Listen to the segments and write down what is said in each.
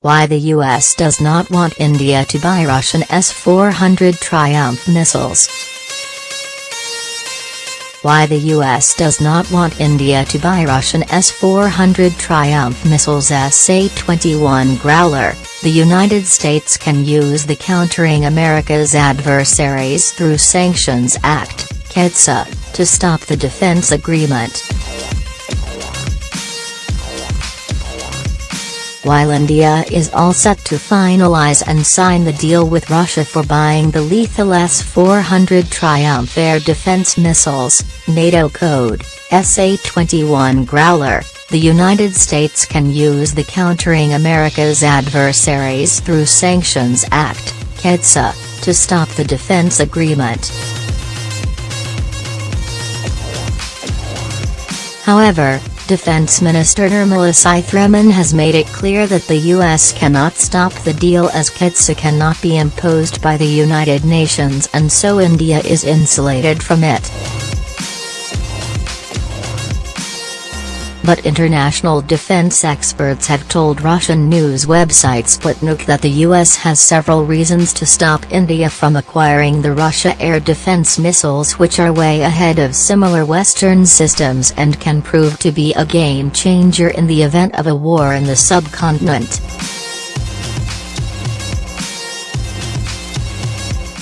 Why the US does not want India to buy Russian S-400 Triumph missiles. Why the US does not want India to buy Russian S-400 Triumph missiles SA-21 Growler, the United States can use the Countering America's Adversaries Through Sanctions Act, CAATSA, to stop the defense agreement. While India is all set to finalize and sign the deal with Russia for buying the lethal S-400 Triumph air defense missiles, NATO code, SA-21 Growler, the United States can use the Countering America's Adversaries Through Sanctions Act, CAATSA, to stop the defense agreement. However, Defense Minister Nirmala Sitharaman has made it clear that the U.S. cannot stop the deal as CAATSA cannot be imposed by the United Nations and so India is insulated from it. But international defense experts have told Russian news website Sputnik that the US has several reasons to stop India from acquiring the Russia air defense missiles which are way ahead of similar Western systems and can prove to be a game changer in the event of a war in the subcontinent.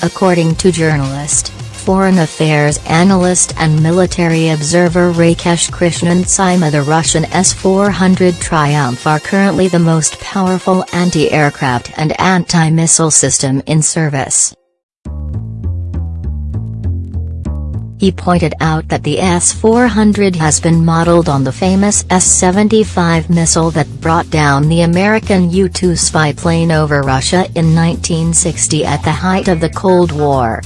According to journalist, foreign affairs analyst and military observer Rakesh Krishnan Simha the Russian S-400 Triumph are currently the most powerful anti-aircraft and anti-missile system in service. He pointed out that the S-400 has been modeled on the famous S-75 missile that brought down the American U-2 spy plane over Russia in 1960 at the height of the Cold War.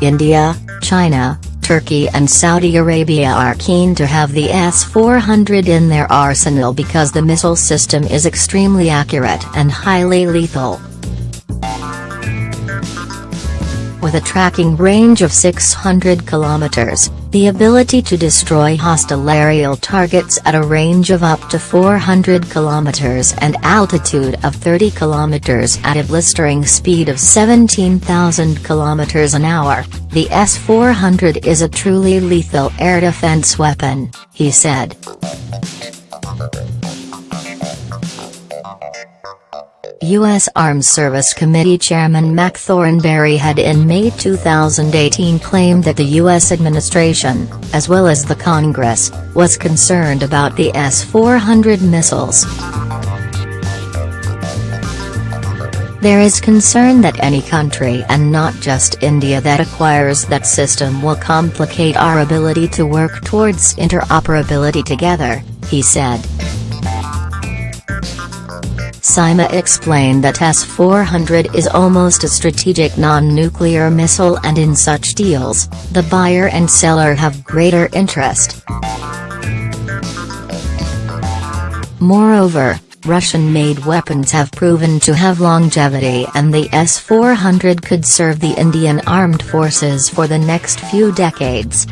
India, China, Turkey and Saudi Arabia are keen to have the S-400 in their arsenal because the missile system is extremely accurate and highly lethal. With a tracking range of 600 kilometers, the ability to destroy hostile aerial targets at a range of up to 400 kilometers and altitude of 30 kilometers at a blistering speed of 17,000 kilometers an hour, the S-400 is a truly lethal air defense weapon, he said. U.S. Arms Service Committee Chairman Mac Thornberry had in May 2018 claimed that the U.S. administration, as well as the Congress, was concerned about the S-400 missiles. There is concern that any country and not just India that acquires that system will complicate our ability to work towards interoperability together, he said. Simha explained that S-400 is almost a strategic non-nuclear missile and in such deals, the buyer and seller have greater interest. Moreover, Russian-made weapons have proven to have longevity and the S-400 could serve the Indian armed forces for the next few decades.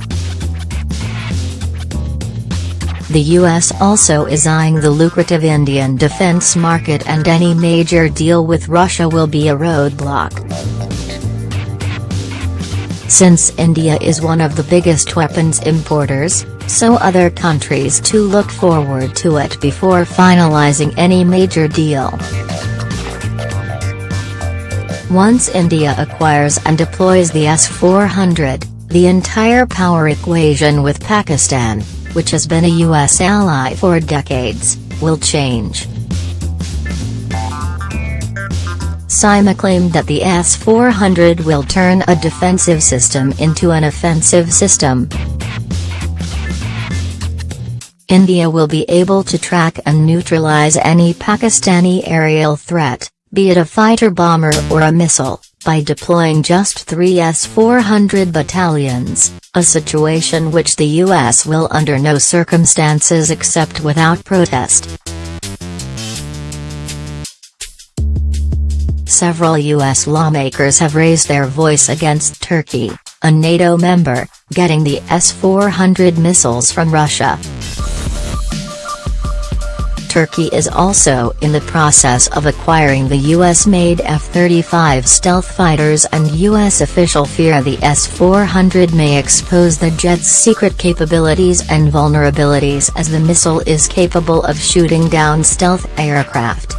The US also is eyeing the lucrative Indian defense market and any major deal with Russia will be a roadblock. Since India is one of the biggest weapons importers, so other countries too look forward to it before finalizing any major deal. Once India acquires and deploys the S-400, the entire power equation with Pakistan, which has been a U.S. ally for decades, will change. Simha claimed that the S-400 will turn a defensive system into an offensive system. India will be able to track and neutralize any Pakistani aerial threat, be it a fighter bomber or a missile, by deploying just three S-400 battalions, a situation which the U.S. will under no circumstances accept without protest. Several U.S. lawmakers have raised their voice against Turkey, a NATO member, getting the S-400 missiles from Russia. Turkey is also in the process of acquiring the US-made F-35 stealth fighters and US official fear the S-400 may expose the jet's secret capabilities and vulnerabilities as the missile is capable of shooting down stealth aircraft.